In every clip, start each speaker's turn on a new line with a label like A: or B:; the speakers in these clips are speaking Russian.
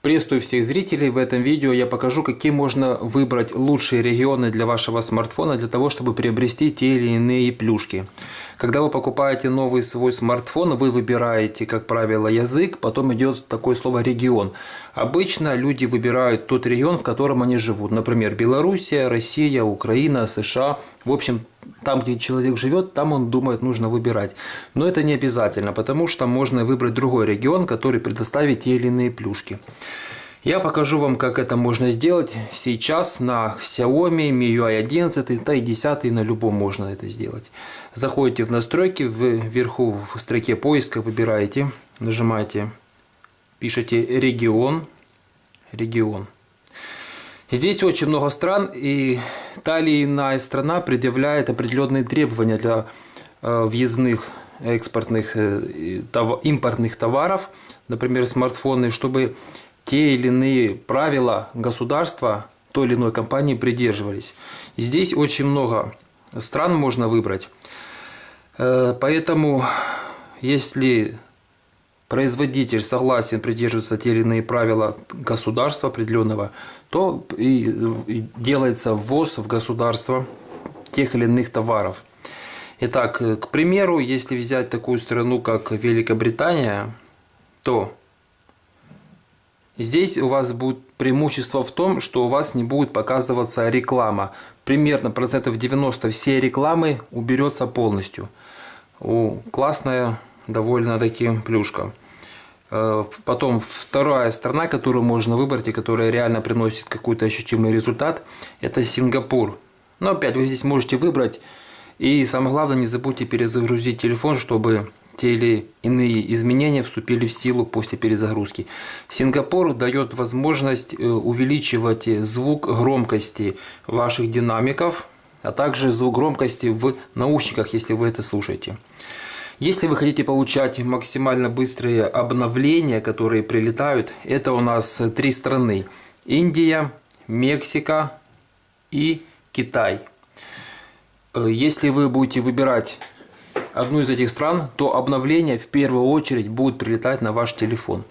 A: Приветствую всех зрителей. В этом видео я покажу, какие можно выбрать лучшие регионы для вашего смартфона, для того, чтобы приобрести те или иные плюшки. Когда вы покупаете новый свой смартфон, вы выбираете, как правило, язык, потом идет такое слово «регион». Обычно люди выбирают тот регион, в котором они живут. Например, Белоруссия, Россия, Украина, США. В общем, там, где человек живет, там он думает, нужно выбирать. Но это не обязательно, потому что можно выбрать другой регион, который предоставит те или иные плюшки. Я покажу вам, как это можно сделать сейчас на Xiaomi MIUI 11, да и 10 на любом можно это сделать. Заходите в настройки, вверху в строке поиска выбираете, нажимаете, пишите регион, регион. Здесь очень много стран, и та или иная страна предъявляет определенные требования для э, въездных экспортных, э, импортных товаров, например, смартфоны, чтобы те или иные правила государства той или иной компании придерживались. здесь очень много стран можно выбрать. Э, поэтому, если производитель согласен придерживаться те или иные правила государства определенного, то и делается ввоз в государство тех или иных товаров. Итак, к примеру, если взять такую страну, как Великобритания, то Здесь у вас будет преимущество в том, что у вас не будет показываться реклама. Примерно процентов 90 все рекламы уберется полностью. О, классная довольно-таки плюшка. Э, потом вторая страна, которую можно выбрать и которая реально приносит какой-то ощутимый результат, это Сингапур. Но опять вы здесь можете выбрать. И самое главное, не забудьте перезагрузить телефон, чтобы те или иные изменения вступили в силу после перезагрузки. Сингапур дает возможность э, увеличивать звук громкости ваших динамиков, а также звук громкости в наушниках, если вы это слушаете. Если вы хотите получать максимально быстрые обновления, которые прилетают, это у нас три страны. Индия, Мексика и Китай. Э, если вы будете выбирать одну из этих стран, то обновления в первую очередь будут прилетать на ваш телефон.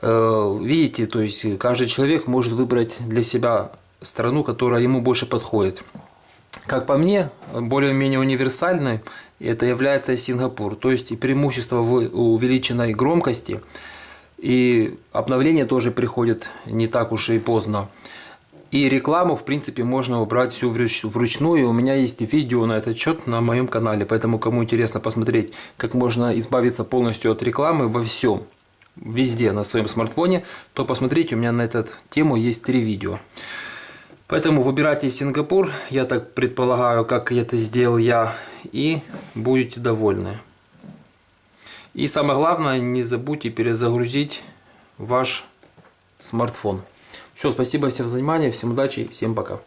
A: Э, видите, то есть каждый человек может выбрать для себя страну, которая ему больше подходит. Как по мне, более-менее универсальной это является Сингапур. То есть преимущество в увеличенной громкости и обновление тоже приходит не так уж и поздно. И рекламу, в принципе, можно убрать всю вручную. У меня есть видео на этот счет на моем канале. Поэтому, кому интересно посмотреть, как можно избавиться полностью от рекламы во всем, везде на своем смартфоне, то посмотрите, у меня на эту тему есть три видео. Поэтому выбирайте Сингапур, я так предполагаю, как это сделал я, и будете довольны. И самое главное, не забудьте перезагрузить ваш смартфон. Все, спасибо всем за внимание, всем удачи, всем пока.